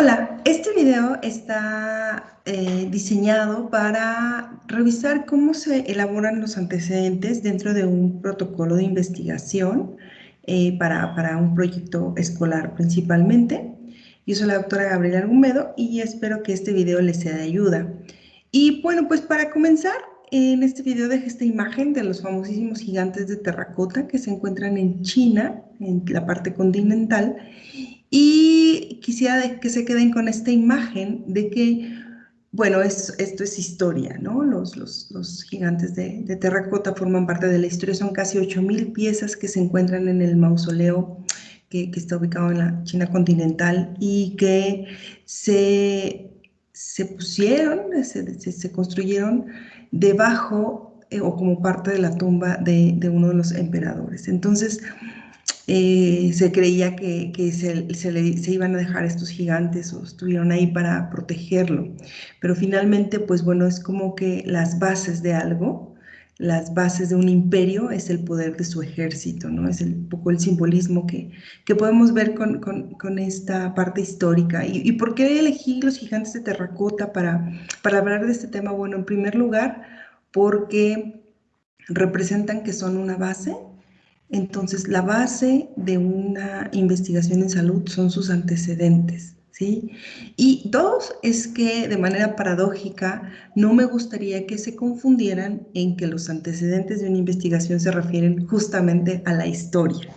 Hola, este video está eh, diseñado para revisar cómo se elaboran los antecedentes dentro de un protocolo de investigación eh, para, para, un proyecto escolar principalmente. Yo soy la doctora Gabriela Argumedo y espero que este video les sea de ayuda. Y bueno, pues para comenzar, en este video dejé esta imagen de los famosísimos gigantes de terracota que se encuentran en China, en la parte continental, y quisiera que se queden con esta imagen de que, bueno, esto es historia, ¿no? Los, los, gigantes de, terracota forman parte de la historia, son casi 8.000 piezas que se encuentran en el mausoleo que, está ubicado en la China continental y que se, se pusieron, se, se construyeron debajo eh, o como parte de la tumba de, de uno de los emperadores. Entonces, eh, se creía que, se, se, iban a dejar estos gigantes o estuvieron ahí para protegerlo. Pero finalmente, pues bueno, es como que las bases de algo, las bases de un imperio es el poder de su ejército, ¿no? Es un poco el simbolismo que, que podemos ver con, con, esta parte histórica. ¿Y, ¿Y, por qué elegí los gigantes de terracota para, para hablar de este tema? Bueno, en primer lugar, porque representan que son una base entonces, la base de una investigación en salud son sus antecedentes, ¿sí? Y dos, es que de manera paradójica, no me gustaría que se confundieran en que los antecedentes de una investigación se refieren justamente a la historia.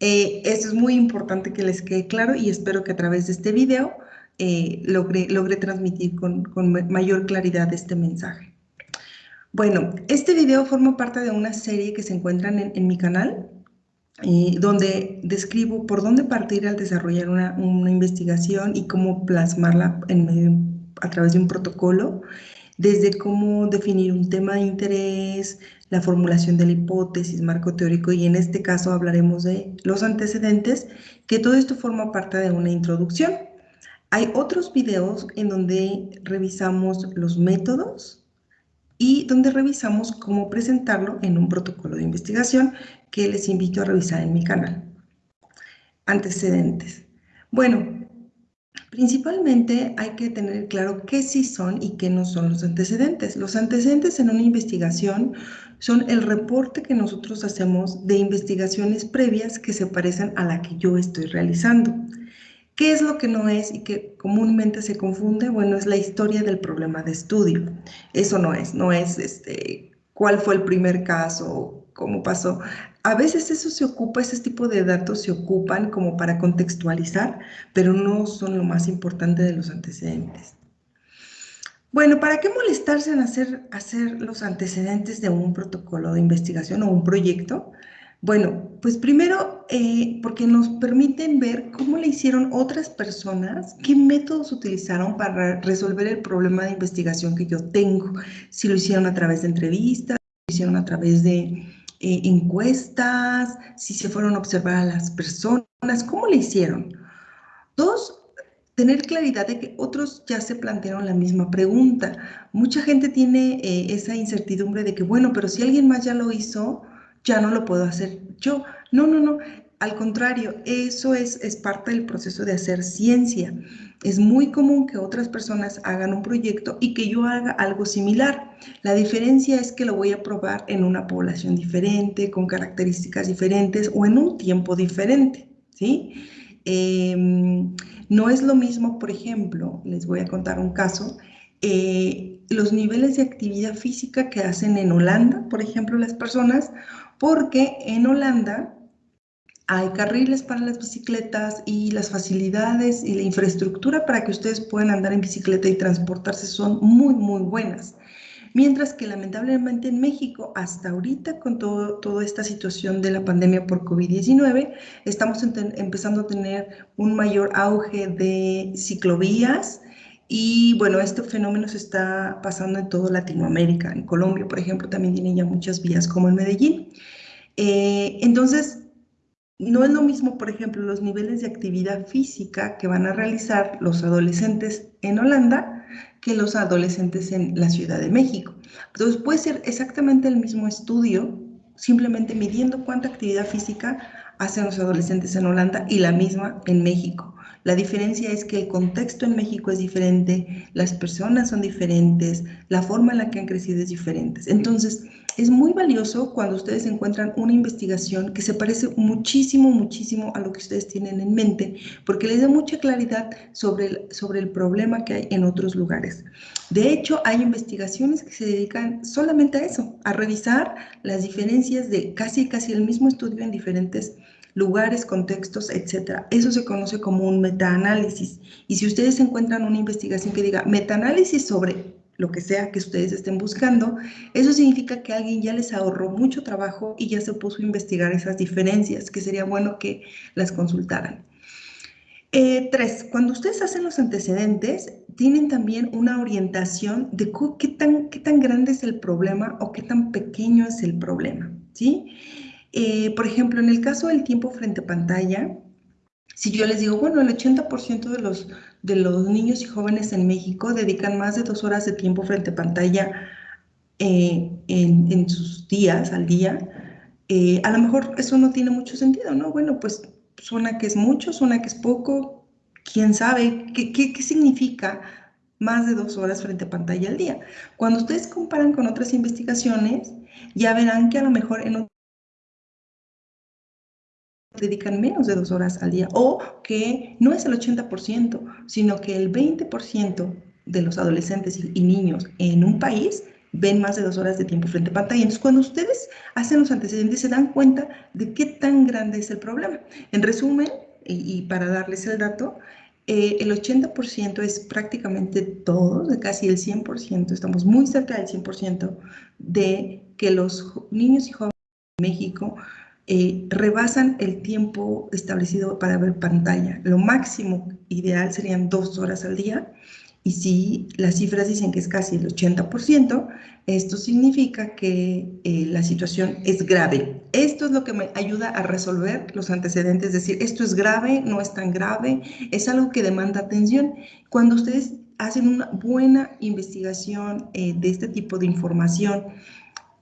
Eh, esto es muy importante que les quede claro y espero que a través de este video eh, logre, transmitir con, mayor claridad este mensaje. Bueno, este video forma parte de una serie que se encuentran en, mi canal, eh, donde describo por dónde partir al desarrollar una, investigación y cómo plasmarla a través de un protocolo, desde cómo definir un tema de interés, la formulación de la hipótesis, marco teórico, y en este caso hablaremos de los antecedentes, que todo esto forma parte de una introducción. Hay otros videos en donde revisamos los métodos, y donde revisamos cómo presentarlo en un protocolo de investigación que les invito a revisar en mi canal. Antecedentes. Bueno, principalmente hay que tener claro qué sí son y qué no son los antecedentes. Los antecedentes en una investigación son el reporte que nosotros hacemos de investigaciones previas que se parecen a la que yo estoy realizando. ¿Qué es lo que no es y que comúnmente se confunde? Bueno, es la historia del problema de estudio. Eso no es, no es este, cuál fue el primer caso, cómo pasó. A veces eso se ocupa, ese tipo de datos se ocupan como para contextualizar, pero no son lo más importante de los antecedentes. Bueno, ¿para qué molestarse en hacer, hacer los antecedentes de un protocolo de investigación o un proyecto? Bueno, pues primero eh, porque nos permiten ver cómo le hicieron otras personas, qué métodos utilizaron para resolver el problema de investigación que yo tengo. Si lo hicieron a través de entrevistas, si lo hicieron a través de eh, encuestas, si se fueron a observar a las personas, cómo le hicieron. Dos, tener claridad de que otros ya se plantearon la misma pregunta. Mucha gente tiene eh, esa incertidumbre de que, bueno, pero si alguien más ya lo hizo, ya no lo puedo hacer yo. No, no, no. Al contrario, eso es, es parte del proceso de hacer ciencia. Es muy común que otras personas hagan un proyecto y que yo haga algo similar. La diferencia es que lo voy a probar en una población diferente, con características diferentes o en un tiempo diferente, ¿sí? Em, no es lo mismo, por ejemplo, les voy a contar un caso, eh, los niveles de actividad física que hacen en Holanda, por ejemplo, las personas, porque en Holanda hay carriles para las bicicletas y las facilidades y la infraestructura para que ustedes puedan andar en bicicleta y transportarse son muy, muy buenas. Mientras que lamentablemente en México, hasta ahorita con todo, toda esta situación de la pandemia por COVID-19, estamos empezando a tener un mayor auge de ciclovías, y bueno, este fenómeno se está pasando en toda Latinoamérica. En Colombia, por ejemplo, también tienen ya muchas vías como en Medellín. Eh, entonces, no es lo mismo, por ejemplo, los niveles de actividad física que van a realizar los adolescentes en Holanda que los adolescentes en la Ciudad de México. Entonces, puede ser exactamente el mismo estudio, simplemente midiendo cuánta actividad física hacen los adolescentes en Holanda y la misma en México. La diferencia es que el contexto en México es diferente, las personas son diferentes, la forma en la que han crecido es diferente. Entonces, es muy valioso cuando ustedes encuentran una investigación que se parece muchísimo, muchísimo a lo que ustedes tienen en mente, porque les da mucha claridad sobre el, sobre el problema que hay en otros lugares. De hecho, hay investigaciones que se dedican solamente a eso, a revisar las diferencias de casi, casi el mismo estudio en diferentes lugares, contextos, etc. Eso se conoce como un metaanálisis. Y si ustedes encuentran una investigación que diga metaanálisis sobre lo que sea que ustedes estén buscando, eso significa que alguien ya les ahorró mucho trabajo y ya se puso a investigar esas diferencias, que sería bueno que las consultaran. Eh, tres, cuando ustedes hacen los antecedentes, tienen también una orientación de qué tan, qué tan grande es el problema o qué tan pequeño es el problema, ¿sí? Eh, por ejemplo, en el caso del tiempo frente a pantalla, si yo les digo, bueno, el 80% de los de los niños y jóvenes en México dedican más de dos horas de tiempo frente a pantalla eh, en, sus días, al día, eh, a lo mejor eso no tiene mucho sentido, ¿no? Bueno, pues suena que es mucho, suena que es poco, quién sabe, ¿qué, qué significa más de dos horas frente a pantalla al día? Cuando ustedes comparan con otras investigaciones, ya verán que a lo mejor en dedican menos de dos horas al día o que no es el 80%, sino que el 20% de los adolescentes y niños en un país ven más de dos horas de tiempo frente a pantalla. Entonces, cuando ustedes hacen los antecedentes, se dan cuenta de qué tan grande es el problema. En resumen, y, para darles el dato, eh, el 80% es prácticamente todo, de casi el 100%, estamos muy cerca del 100% de que los niños y jóvenes en México eh, rebasan el tiempo establecido para ver pantalla. Lo máximo ideal serían dos horas al día y si las cifras dicen que es casi el 80%, esto significa que eh, la situación es grave. Esto es lo que me ayuda a resolver los antecedentes, es decir, esto es grave, no es tan grave, es algo que demanda atención. Cuando ustedes hacen una buena investigación eh, de este tipo de información,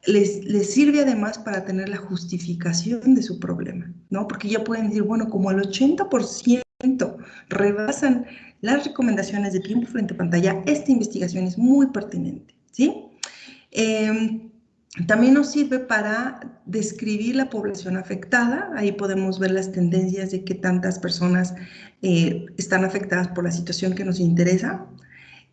les, sirve además para tener la justificación de su problema, ¿no? Porque ya pueden decir, bueno, como el 80% rebasan las recomendaciones de tiempo frente a pantalla, esta investigación es muy pertinente, ¿sí? Em, también nos sirve para describir la población afectada. Ahí podemos ver las tendencias de qué tantas personas eh, están afectadas por la situación que nos interesa.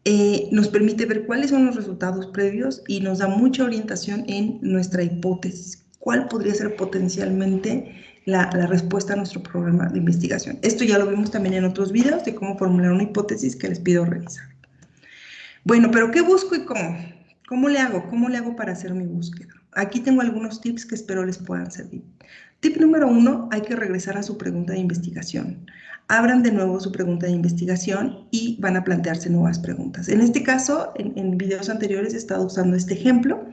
Eh, nos permite ver cuáles son los resultados previos y nos da mucha orientación en nuestra hipótesis. ¿Cuál podría ser potencialmente la, respuesta a nuestro programa de investigación? Esto ya lo vimos también en otros videos de cómo formular una hipótesis que les pido revisar. Bueno, pero ¿qué busco y cómo? ¿Cómo le hago? ¿Cómo le hago para hacer mi búsqueda? Aquí tengo algunos tips que espero les puedan servir. Tip número uno, hay que regresar a su pregunta de investigación abran de nuevo su pregunta de investigación y van a plantearse nuevas preguntas. En este caso, en, videos anteriores he estado usando este ejemplo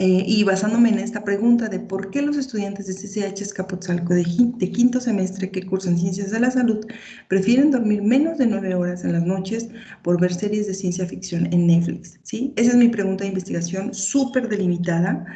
eh, y basándome en esta pregunta de por qué los estudiantes de CCH Escapotzalco de, de, quinto semestre que cursan Ciencias de la Salud prefieren dormir menos de nueve horas en las noches por ver series de ciencia ficción en Netflix. ¿sí? Esa es mi pregunta de investigación súper delimitada.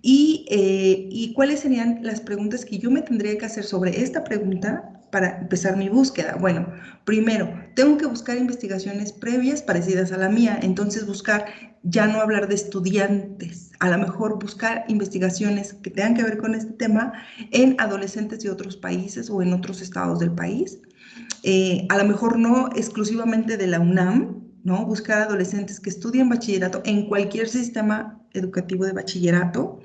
Y, eh, y cuáles serían las preguntas que yo me tendría que hacer sobre esta pregunta para empezar mi búsqueda? Bueno, primero, tengo que buscar investigaciones previas parecidas a la mía, entonces buscar, ya no hablar de estudiantes, a lo mejor buscar investigaciones que tengan que ver con este tema en adolescentes de otros países o en otros estados del país. Eh, a lo mejor no exclusivamente de la UNAM, ¿no? Buscar adolescentes que estudien bachillerato en cualquier sistema educativo de bachillerato,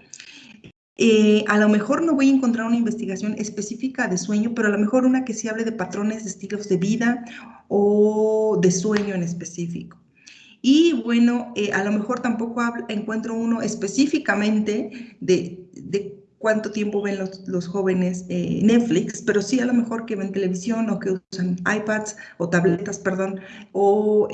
eh, a lo mejor no voy a encontrar una investigación específica de sueño, pero a lo mejor una que sí hable de patrones, de estilos de vida o de sueño en específico. Y bueno, eh, a lo mejor tampoco encuentro uno específicamente de, cuánto tiempo ven los, jóvenes eh, Netflix, pero sí a lo mejor que ven televisión o que usan iPads o tabletas, perdón, o,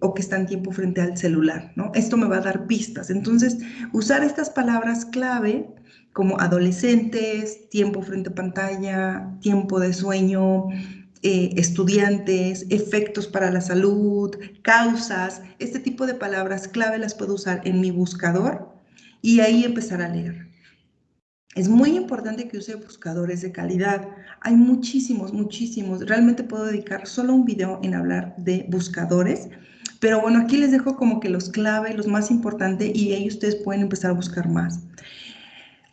o que están tiempo frente al celular, ¿no? Esto me va a dar pistas. Entonces, usar estas palabras clave como adolescentes, tiempo frente a pantalla, tiempo de sueño, eh, estudiantes, efectos para la salud, causas, este tipo de palabras clave las puedo usar en mi buscador y ahí empezar a leer. Es muy importante que use buscadores de calidad. Hay muchísimos, muchísimos. Realmente puedo dedicar solo un video en hablar de buscadores. Pero bueno, aquí les dejo como que los clave, los más importantes y ahí ustedes pueden empezar a buscar más.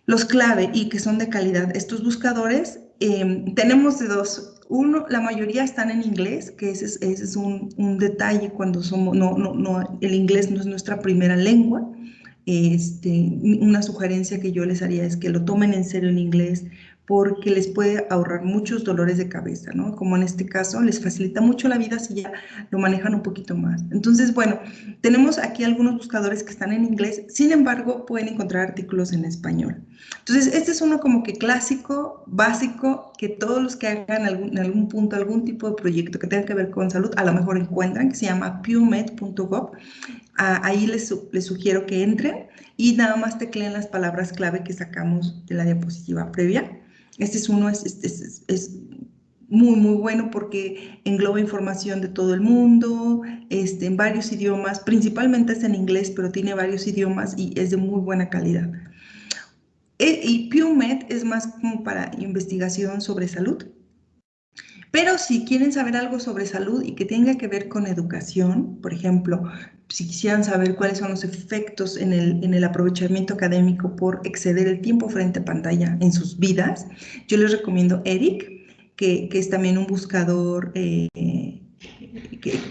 Los clave y que son de calidad. Estos buscadores em, tenemos de dos. Uno, la mayoría están en inglés, que ese es, ese es un, un, detalle cuando somos, no, no, no, el inglés no es nuestra primera lengua. Este, una sugerencia que yo les haría es que lo tomen en serio en inglés porque les puede ahorrar muchos dolores de cabeza, ¿no? Como en este caso, les facilita mucho la vida si ya lo manejan un poquito más. Entonces, bueno, tenemos aquí algunos buscadores que están en inglés, sin embargo, pueden encontrar artículos en español. Entonces, este es uno como que clásico, básico, que todos los que hagan algún, en algún punto algún tipo de proyecto que tenga que ver con salud, a lo mejor encuentran, que se llama pumed.gov. Ah, ahí les, les sugiero que entren y nada más tecleen las palabras clave que sacamos de la diapositiva previa este es uno, es, es, es, muy, muy bueno porque engloba información de todo el mundo, este, en varios idiomas, principalmente es en inglés, pero tiene varios idiomas y es de muy buena calidad. E, y PubMed es más como para investigación sobre salud. Pero si quieren saber algo sobre salud y que tenga que ver con educación, por ejemplo, si quisieran saber cuáles son los efectos en el, en el aprovechamiento académico por exceder el tiempo frente a pantalla en sus vidas, yo les recomiendo Eric, que, que es también un buscador eh,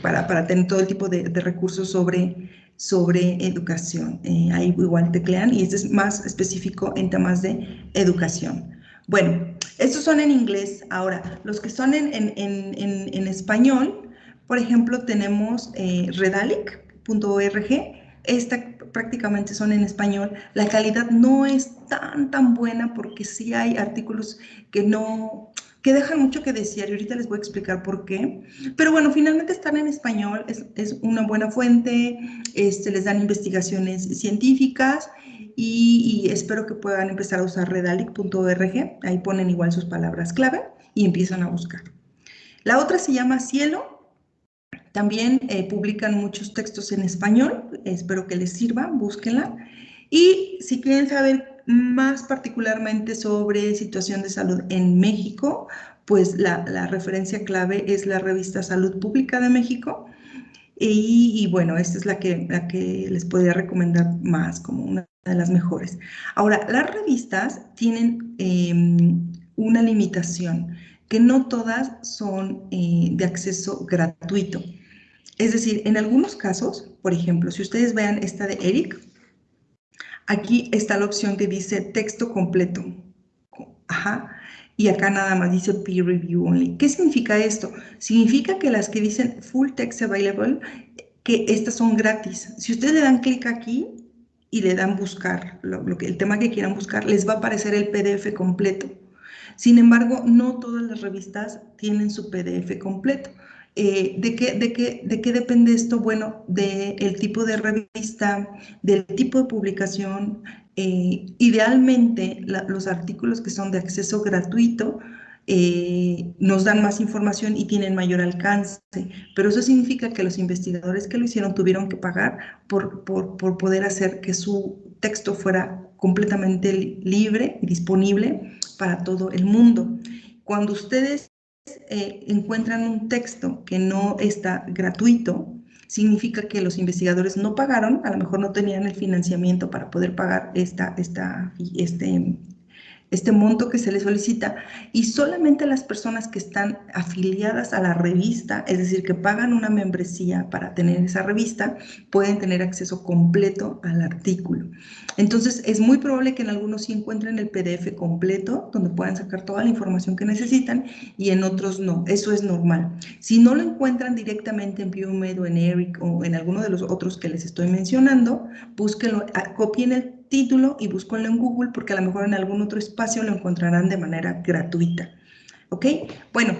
para, para, tener todo el tipo de, de recursos sobre, sobre educación. Eh, ahí igual teclean y este es más específico en temas de educación. Bueno, estos son en inglés. Ahora, los que son en, en, en, en español, por ejemplo, tenemos eh, Redalic, .org, esta prácticamente son en español. La calidad no es tan, tan buena porque sí hay artículos que no, que dejan mucho que decir y ahorita les voy a explicar por qué. Pero bueno, finalmente están en español, es, es una buena fuente, este, les dan investigaciones científicas y, espero que puedan empezar a usar redalic.org, ahí ponen igual sus palabras clave y empiezan a buscar. La otra se llama Cielo, también eh, publican muchos textos en español, espero que les sirva, búsquenla. Y si quieren saber más particularmente sobre situación de salud en México, pues la referencia clave es la revista Salud Pública de México. Y, bueno, esta es la que, la que les podría recomendar más como una de las mejores. Ahora, las revistas tienen eh, una limitación, que no todas son eh, de acceso gratuito. Es decir, en algunos casos, por ejemplo, si ustedes vean esta de Eric, aquí está la opción que dice texto completo. Ajá. Y acá nada más dice peer review only. ¿Qué significa esto? Significa que las que dicen full text available, que estas son gratis. Si ustedes le dan clic aquí y le dan buscar, lo, que, el tema que quieran buscar, les va a aparecer el PDF completo. Sin embargo, no todas las revistas tienen su PDF completo. Eh, ¿de, qué, de, qué, ¿De qué depende esto? Bueno, del tipo de revista, del tipo de publicación. Eh, idealmente, los artículos que son de acceso gratuito eh, nos dan más información y tienen mayor alcance, pero eso significa que los investigadores que lo hicieron tuvieron que pagar por, por, por poder hacer que su texto fuera completamente libre y disponible para todo el mundo. Cuando ustedes eh, encuentran un texto que no está gratuito, significa que los investigadores no pagaron, a lo mejor no tenían el financiamiento para poder pagar esta, esta, este, este monto que se le solicita y solamente las personas que están afiliadas a la revista, es decir, que pagan una membresía para tener esa revista, pueden tener acceso completo al artículo. Entonces, es muy probable que en algunos sí encuentren el PDF completo, donde puedan sacar toda la información que necesitan, y en otros no. Eso es normal. Si no lo encuentran directamente en PubMed o en ERIC o en alguno de los otros que les estoy mencionando, búsquenlo, copien el título y búsquenlo en Google porque a lo mejor en algún otro espacio lo encontrarán de manera gratuita. ¿Ok? Bueno,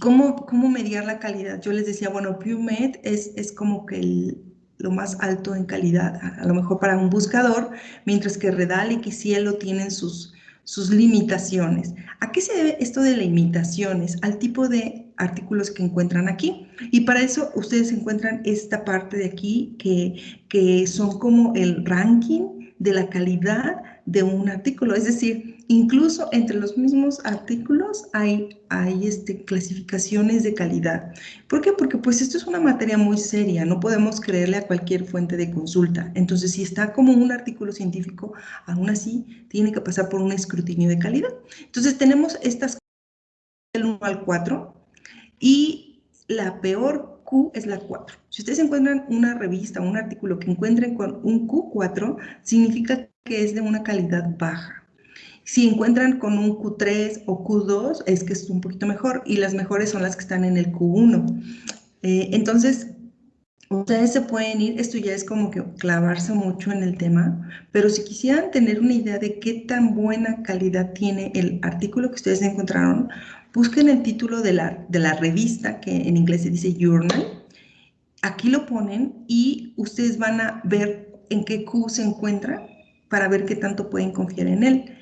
¿cómo, cómo mediar la calidad? Yo les decía, bueno, PubMed es, es como que lo más alto en calidad, a, lo mejor para un buscador, mientras que Redalic y Cielo tienen sus, sus limitaciones. ¿A qué se debe esto de limitaciones? Al tipo de artículos que encuentran aquí. Y para eso ustedes encuentran esta parte de aquí que, que son como el ranking de la calidad de un artículo. Es decir, incluso entre los mismos artículos hay, hay este, clasificaciones de calidad. ¿Por qué? Porque pues esto es una materia muy seria, no podemos creerle a cualquier fuente de consulta. Entonces, si está como un artículo científico, aún así tiene que pasar por un escrutinio de calidad. Entonces, tenemos estas del 1 al 4 y la peor Q es la 4. Si ustedes encuentran una revista, un artículo que encuentren con un Q4, significa que es de una calidad baja. Si encuentran con un Q3 o Q2, es que es un poquito mejor, y las mejores son las que están en el Q1. Eh, entonces, ustedes se pueden ir, esto ya es como que clavarse mucho en el tema, pero si quisieran tener una idea de qué tan buena calidad tiene el artículo que ustedes encontraron, busquen el título de la, de la revista, que en inglés se dice Journal, aquí lo ponen y ustedes van a ver en qué Q se encuentra para ver qué tanto pueden confiar en él.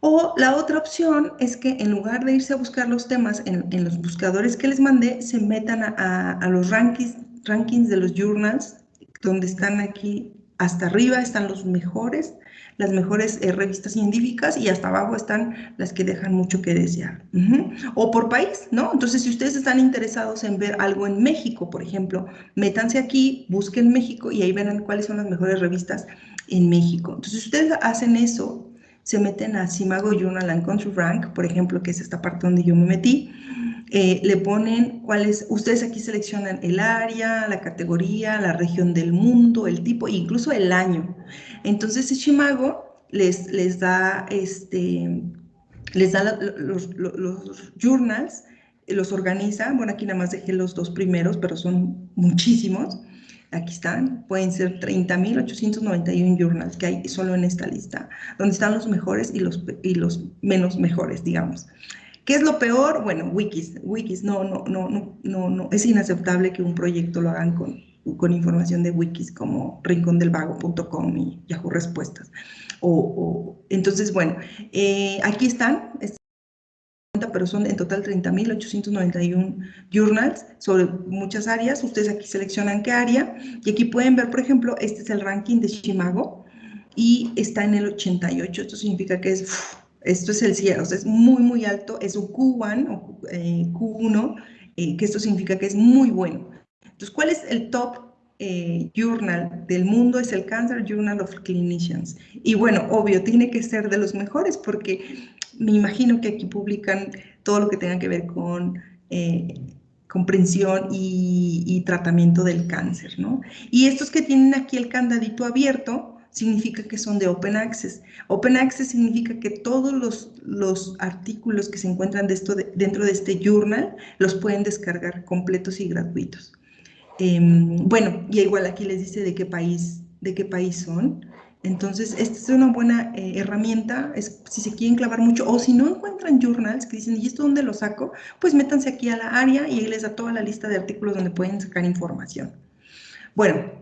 O la otra opción es que en lugar de irse a buscar los temas en, los buscadores que les mandé, se metan a, a los rankings, rankings de los journals, donde están aquí hasta arriba, están los mejores las mejores eh, revistas científicas y hasta abajo están las que dejan mucho que desear. O por país, ¿no? Entonces, si ustedes están interesados en ver algo en México, por ejemplo, métanse aquí, busquen México y ahí verán cuáles son las mejores revistas en México. Entonces, ustedes hacen eso, se meten a Simago Journal and Country Rank, por ejemplo, que es esta parte donde yo me metí, eh, le ponen cuáles, ustedes aquí seleccionan el área, la categoría, la región del mundo, el tipo incluso el año. Entonces Shimago les, les da, este, les da los, journals, los organiza, bueno aquí nada más dejé los dos primeros, pero son muchísimos, aquí están, pueden ser 30.891 journals que hay solo en esta lista, donde están los mejores y los, y los menos mejores, digamos. ¿Qué es lo peor? Bueno, wikis, wikis, no, no, no, no, no, no, es inaceptable que un proyecto lo hagan con, con información de wikis como rincondelvago.com y Yahoo Respuestas. O, entonces, bueno, eh, aquí están, pero son en total 30.891 journals sobre muchas áreas. Ustedes aquí seleccionan qué área y aquí pueden ver, por ejemplo, este es el ranking de Shimago y está en el 88. Esto significa que es esto es el cielo, es muy, muy alto, es un Q1 o eh, Q1, eh, que esto significa que es muy bueno. Entonces, ¿cuál es el top eh, journal del mundo? Es el Cancer Journal of Clinicians. Y bueno, obvio, tiene que ser de los mejores porque me imagino que aquí publican todo lo que tenga que ver con comprensión y, y, tratamiento del cáncer, ¿no? Y estos que tienen aquí el candadito abierto, significa que son de Open Access. Open Access significa que todos los, los artículos que se encuentran dentro de este journal los pueden descargar completos y gratuitos. Em, bueno, y igual aquí les dice de qué país, de qué país son. Entonces, esta es una buena eh, herramienta, si se quieren clavar mucho, o si no encuentran journals que dicen, ¿y esto dónde lo saco? Pues métanse aquí a la área y ahí les da toda la lista de artículos donde pueden sacar información. Bueno,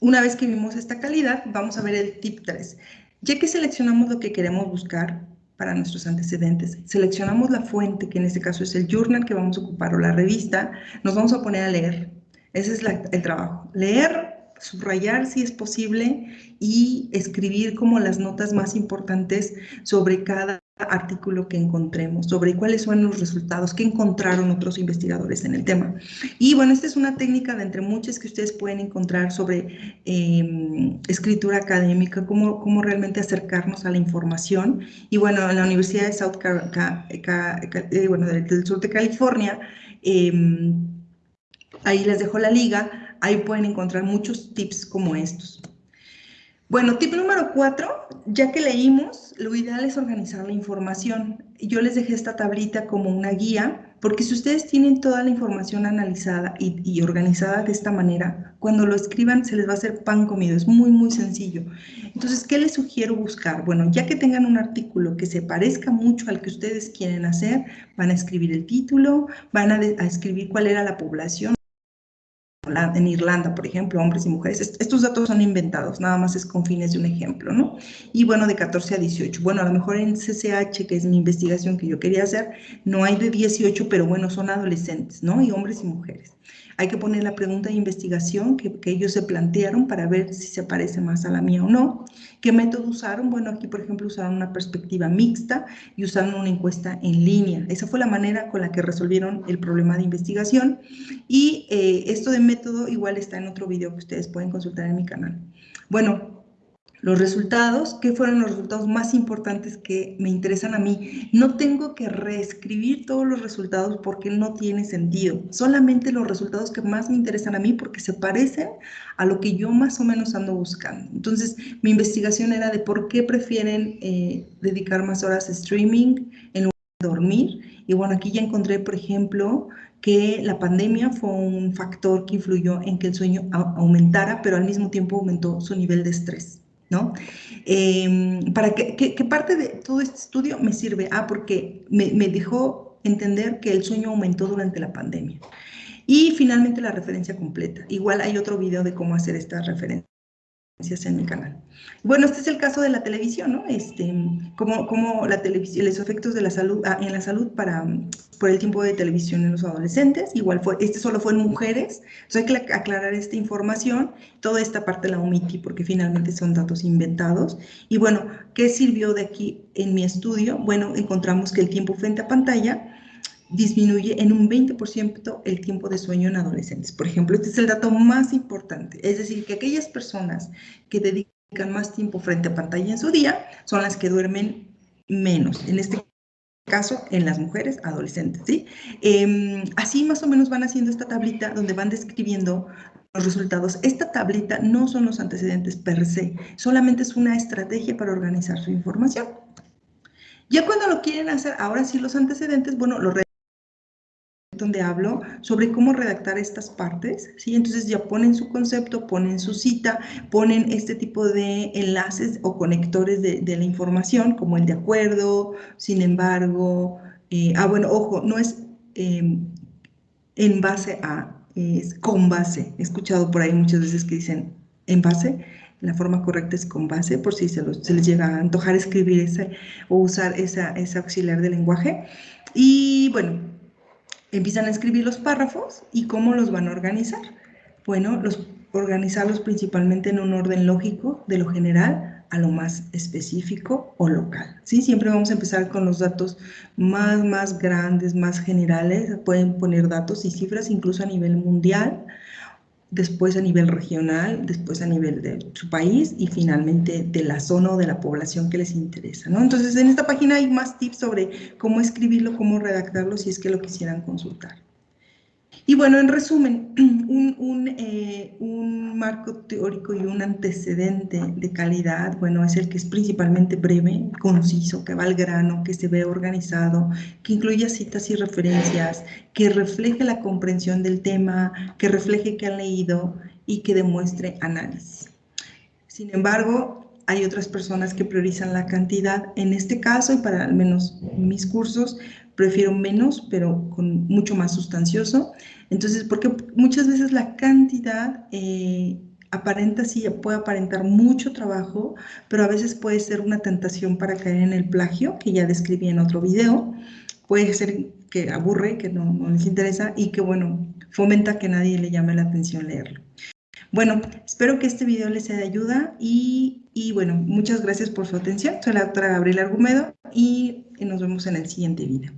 una vez que vimos esta calidad, vamos a ver el tip 3. Ya que seleccionamos lo que queremos buscar para nuestros antecedentes, seleccionamos la fuente, que en este caso es el journal que vamos a ocupar o la revista, nos vamos a poner a leer. Ese es el trabajo. Leer, subrayar si es posible y escribir como las notas más importantes sobre cada artículo que encontremos, sobre cuáles son los resultados que encontraron otros investigadores en el tema. Y bueno, esta es una técnica de entre muchas que ustedes pueden encontrar sobre em, escritura académica, cómo, cómo realmente acercarnos a la información. Y bueno, en la Universidad de South eh, bueno, del sur de California, em, ahí les dejo la liga, ahí pueden encontrar muchos tips como estos. Bueno, tip número cuatro, ya que leímos, lo ideal es organizar la información. Yo les dejé esta tablita como una guía, porque si ustedes tienen toda la información analizada y, organizada de esta manera, cuando lo escriban se les va a hacer pan comido, es muy, muy sencillo. Entonces, ¿qué les sugiero buscar? Bueno, ya que tengan un artículo que se parezca mucho al que ustedes quieren hacer, van a escribir el título, van a, a escribir cuál era la población, en Irlanda, por ejemplo, hombres y mujeres. estos datos son inventados, nada más es con fines de un ejemplo, ¿no? Y bueno, de 14 a 18. Bueno, a lo mejor en CCH, que es mi investigación que yo quería hacer, no hay de 18, pero bueno, son adolescentes, ¿no? Y hombres y mujeres. Hay que poner la pregunta de investigación que, ellos se plantearon para ver si se parece más a la mía o no. ¿Qué método usaron? Bueno, aquí por ejemplo usaron una perspectiva mixta y usaron una encuesta en línea. Esa fue la manera con la que resolvieron el problema de investigación. Y eh, de método igual está en otro video que ustedes pueden consultar en mi canal. Bueno, los resultados, ¿qué fueron los resultados más importantes que me interesan a mí? No tengo que reescribir todos los resultados porque no tiene sentido. Solamente los resultados que más me interesan a mí porque se parecen a lo que yo más o menos ando buscando. Entonces, mi investigación era de por qué prefieren eh, dedicar más horas a streaming en lugar dormir. Y bueno, aquí ya encontré, por ejemplo, que la pandemia fue un factor que influyó en que el sueño aumentara, pero al mismo tiempo aumentó su nivel de estrés. ¿no? Em, ¿Para qué, parte de todo este estudio me sirve? Ah, porque me, me dejó entender que el sueño aumentó durante la pandemia. Y finalmente la referencia completa. Igual hay otro video de cómo hacer esta referencia en mi canal. Bueno, este es el caso de la televisión, ¿no? Este, como, como la televisión, los efectos de la salud, ah, en la salud para, por el tiempo de televisión en los adolescentes, igual fue, este solo fue en mujeres, entonces hay que aclarar esta información, toda esta parte la omití porque finalmente son datos inventados. Y bueno, ¿qué sirvió de aquí en mi estudio? Bueno, encontramos que el tiempo frente a pantalla disminuye en un 20% el tiempo de sueño en adolescentes. Por ejemplo, este es el dato más importante, es decir, que aquellas personas que dedican más tiempo frente a pantalla en su día son las que duermen menos, en este caso en las mujeres adolescentes. ¿sí? Em, así más o menos van haciendo esta tablita donde van describiendo los resultados. Esta tablita no son los antecedentes per se, solamente es una estrategia para organizar su información. Ya cuando lo quieren hacer, ahora sí los antecedentes, bueno, lo donde hablo sobre cómo redactar estas partes, ¿sí? Entonces ya ponen su concepto, ponen su cita, ponen este tipo de enlaces o conectores de, la información, como el de acuerdo, sin embargo, eh, ah, bueno, ojo, no es em, en base a, es con base. He escuchado por ahí muchas veces que dicen en base, la forma correcta es con base, por si se, les llega a antojar escribir ese o usar esa, ese auxiliar de lenguaje. Y bueno, empiezan a escribir los párrafos y cómo los van a organizar. Bueno, los, organizarlos principalmente en un orden lógico, de lo general a lo más específico o local. ¿sí? Siempre vamos a empezar con los datos más, más grandes, más generales. Pueden poner datos y cifras incluso a nivel mundial después a nivel regional, después a nivel de su país y finalmente de la zona o de la población que les interesa. ¿no? Entonces, en esta página hay más tips sobre cómo escribirlo, cómo redactarlo, si es que lo quisieran consultar. Y bueno, en resumen, eh, un, marco teórico y un antecedente de calidad, bueno, es el que es principalmente breve, conciso, que va al grano, que se ve organizado, que incluya citas y referencias, que refleje la comprensión del tema, que refleje que han leído y que demuestre análisis. Sin embargo, hay otras personas que priorizan la cantidad. En este caso, y para al menos mis cursos, prefiero menos, pero con mucho más sustancioso. Entonces, porque muchas veces la cantidad eh, aparenta, sí, puede aparentar mucho trabajo, pero a veces puede ser una tentación para caer en el plagio, que ya describí en otro video. Puede ser que aburre, que no, les interesa y que, bueno, fomenta que nadie le llame la atención leerlo. Bueno, espero que este video les sea de ayuda y, y bueno, muchas gracias por su atención. Soy la doctora Gabriela Argumedo y nos vemos en el siguiente video.